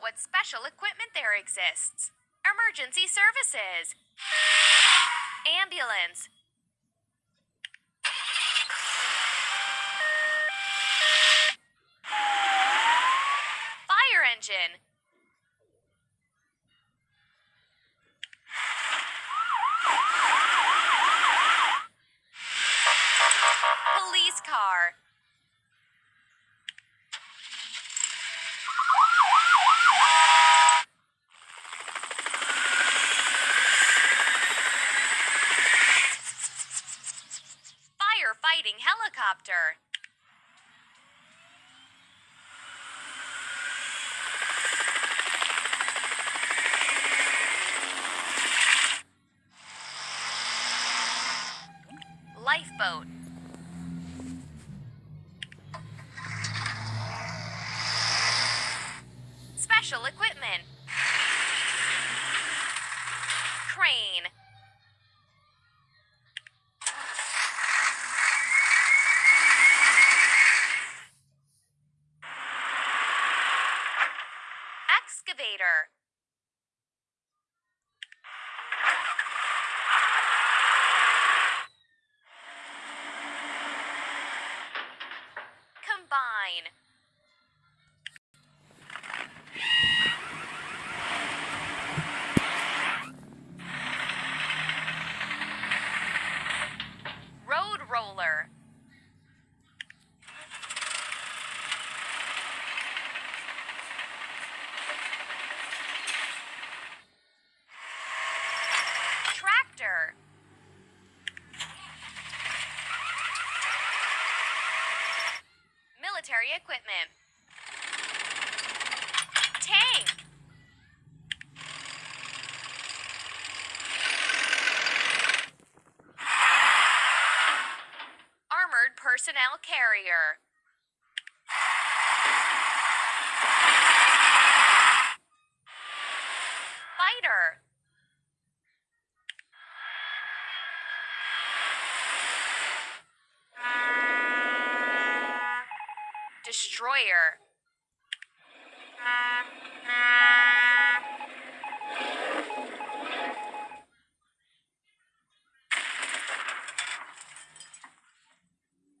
what special equipment there exists. Emergency services. Ambulance. Fire engine. Police car. Firefighting helicopter. Lifeboat. Special equipment. Crane. Excavator. Combine. Road roller. Tractor. Military equipment. Tank. Armored personnel carrier. Fighter. Destroyer.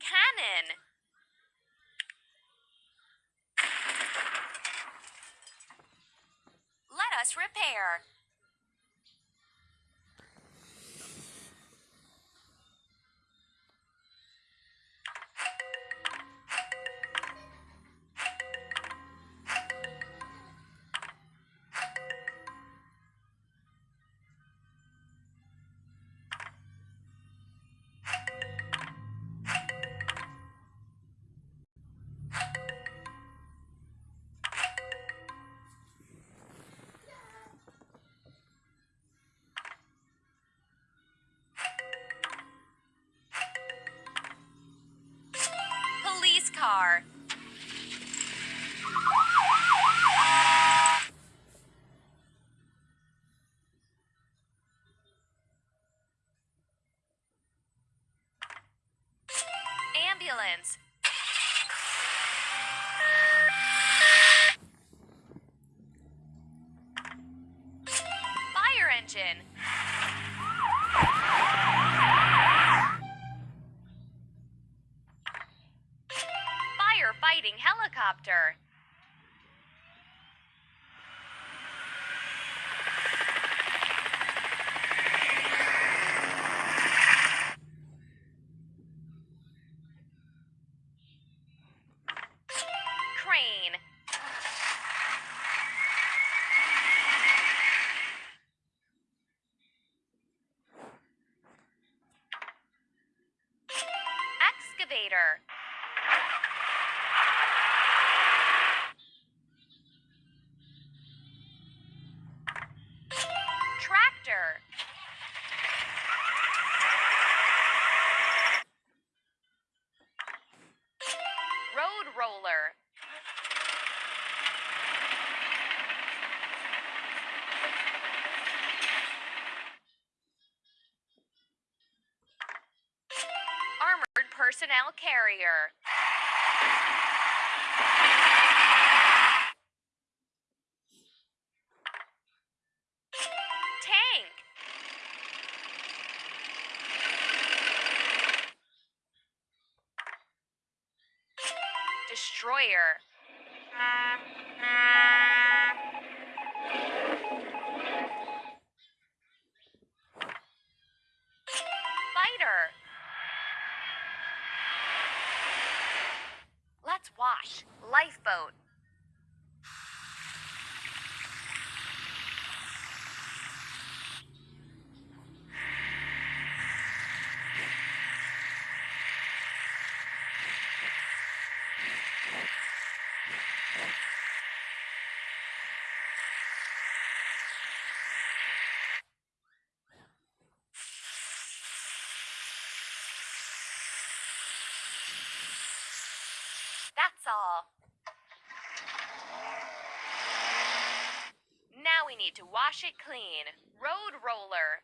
Cannon. Let us repair. Car. Ambulance. Helicopter. Personnel carrier. Let's. Lifeboat. Need to wash it clean. Road roller.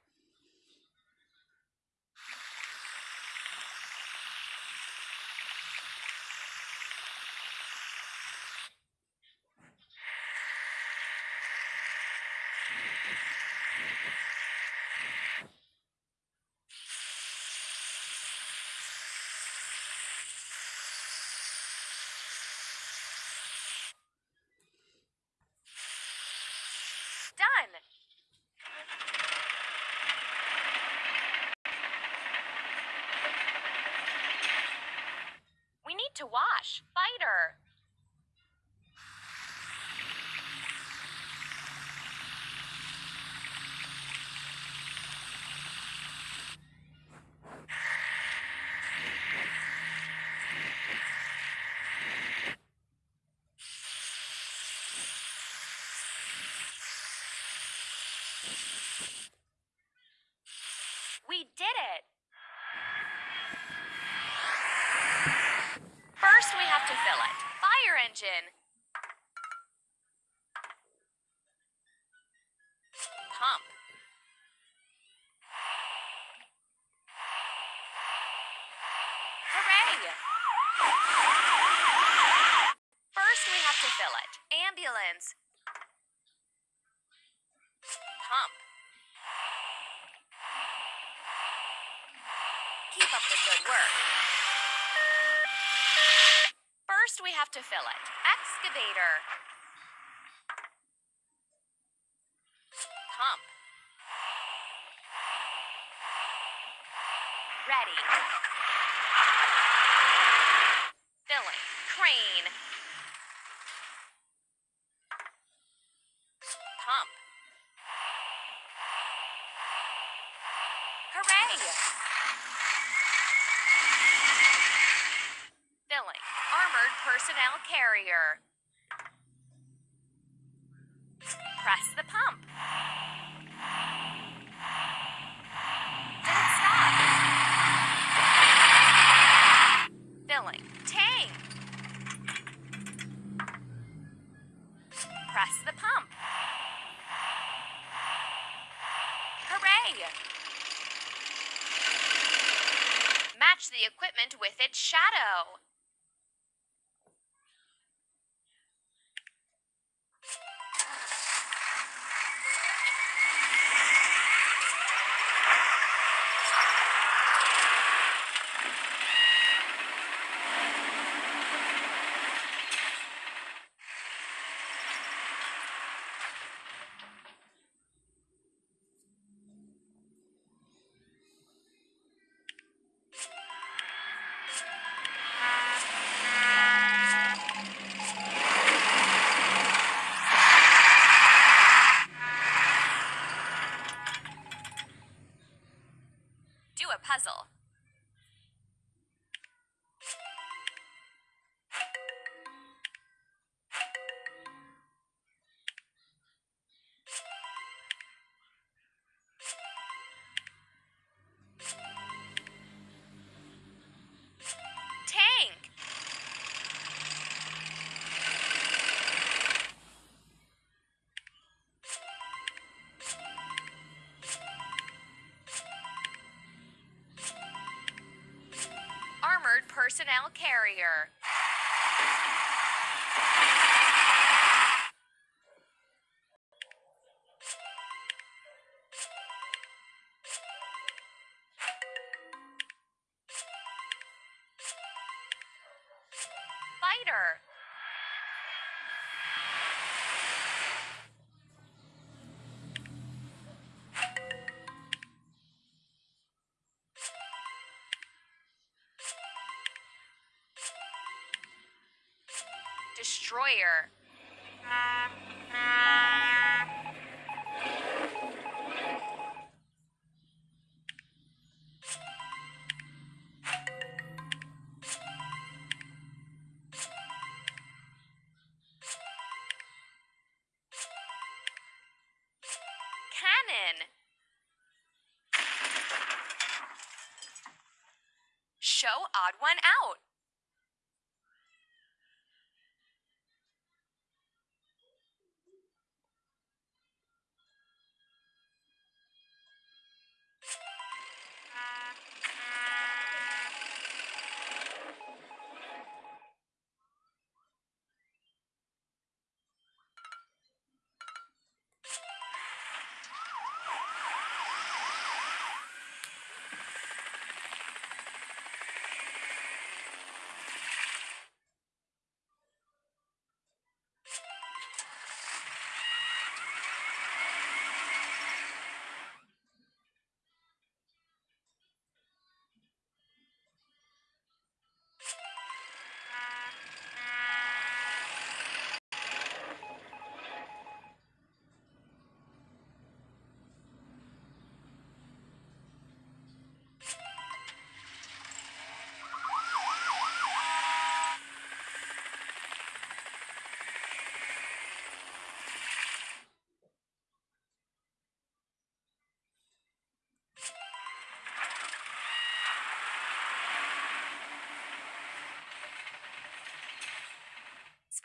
Done. We need to wash. Fighter. We did it. First, we have to fill it. Fire engine. Pump. Hooray! First, we have to fill it. Ambulance. Pump. Keep up the good work. First, we have to fill it. Excavator. Pump. Ready. Personnel carrier. Press the pump. Did it stop? Filling. Tank. Press the pump. Hooray! Match the equipment with its shadow. Personnel carrier. Fighter. Destroyer. Cannon. Show odd one out.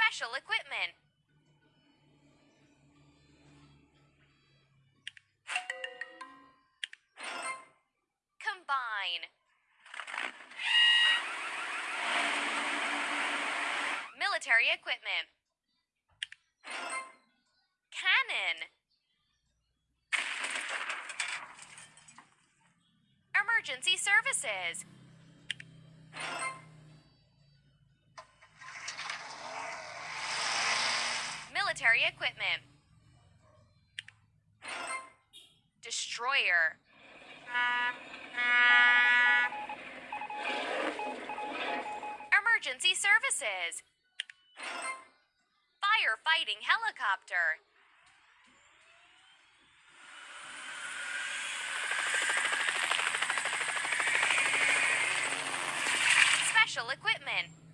Special equipment. Combine. Military equipment. Cannon. Emergency services. Military equipment. Destroyer. Emergency services. Firefighting helicopter. Special equipment.